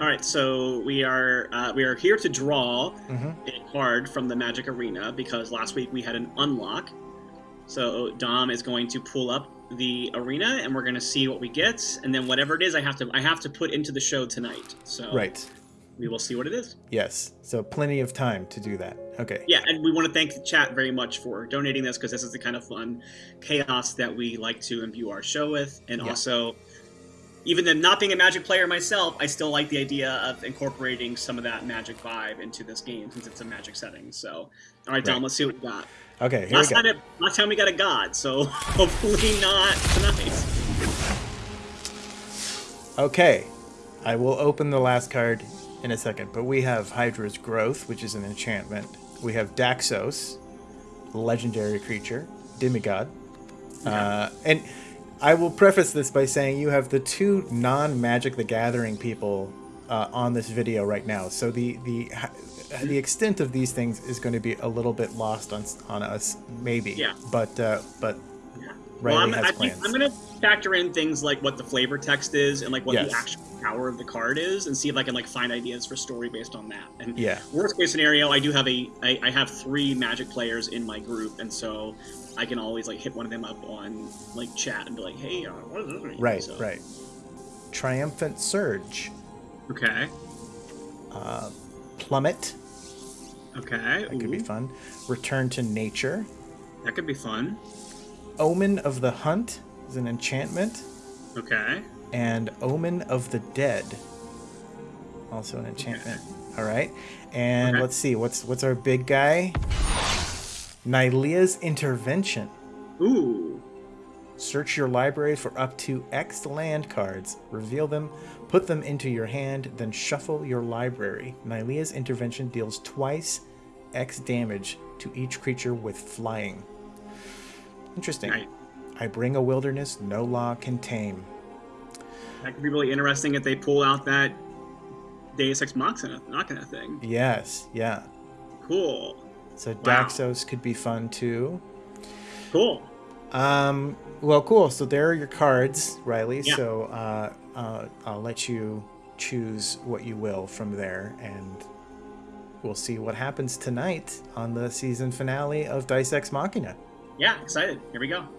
All right, so we are uh, we are here to draw Mhm. a card from the Magic Arena because last week we had an unlock. So Dom is going to pull up the arena, and we're going to see what we get, and then whatever it is, I have to I have to put into the show tonight. So Right. we will see what it is. Yes. So plenty of time to do that. Okay. Yeah, and we want to thank the chat very much for donating this because this is the kind of fun chaos that we like to imbue our show with, and Yeah. also. Even though not being a Magic player myself, I still like the idea of incorporating some of that Magic vibe into this game since it's a Magic setting. So, all right, Dom, Right. let's see what we got. Okay. Here Last we go. time, it, last time we got a God, so hopefully not tonight. Okay. I will open the last card in a second, but we have Hydra's Growth, which is an enchantment. We have Daxos, legendary creature, demigod. Uh, and I will preface this by saying you have the two non-Magic the Gathering people uh, on this video right now. So the the the extent of these things is going to be a little bit lost on on us, maybe. Yeah. But uh, but Yeah. Well, I'm, I think. I'm going to factor in things like what the flavor text is and like what Yes. the actual power of the card is, and see if I can like find ideas for story based on that. And yeah. worst case scenario, I do have a I, I have three Magic players in my group, and so I can always like hit one of them up on like chat and be like, hey, uh, what is this? Right. So- Right. Triumphant Surge, Okay. uh, Plummet. Okay. That could be fun. Return to Nature. That could be fun. Omen of the Hunt is an enchantment. Okay. and Omen of the Dead. Also an enchantment. All right. And Okay. let's see what's what's our big guy? Nylea's Intervention. Ooh. Search your library for up to X land cards. Reveal them, put them into your hand, then shuffle your library. Nylea's Intervention deals twice X damage to each creature with flying. Interesting. Nice. I bring a wilderness no law can tame. That could be really interesting if they pull out that Deus Ex Machina, Machina thing. Yes, yeah. Cool. So Wow. Daxos could be fun too. Cool. Um, well, cool. So there are your cards, Riley. Yeah. So uh, uh, I'll let you choose what you will from there, and we'll see what happens tonight on the season finale of Dice Ex Machina. Yeah, excited. Here we go.